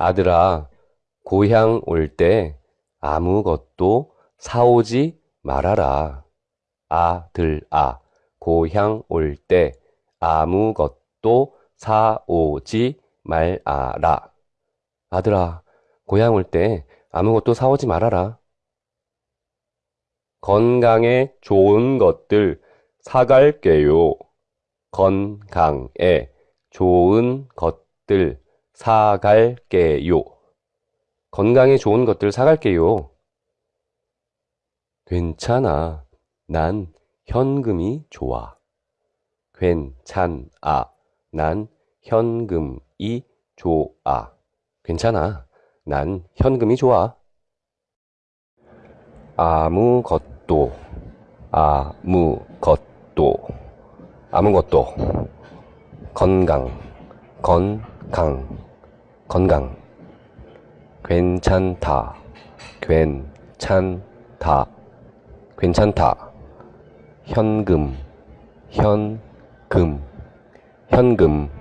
아들아, 고향 올 때 아무것도 사오지 말아라. 아들아, 고향 올 때 아무것도 사오지 말아라. 아들아, 고향 올 때 아무것도 사오지 말아라. 건강에 좋은 것들 사갈게요. 건강에 좋은 것들 사갈게요. 건강에 좋은 것들 사갈게요. 괜찮아. 난 현금이 좋아. 괜찮아. 난 현금이 좋아. 괜찮아. 난 현금이 좋아. 아무것도, 아무것도, 아무것도. 건강, 건강, 건강. 괜찮다, 괜찮다, 괜찮다. 현금, 현금, 현금.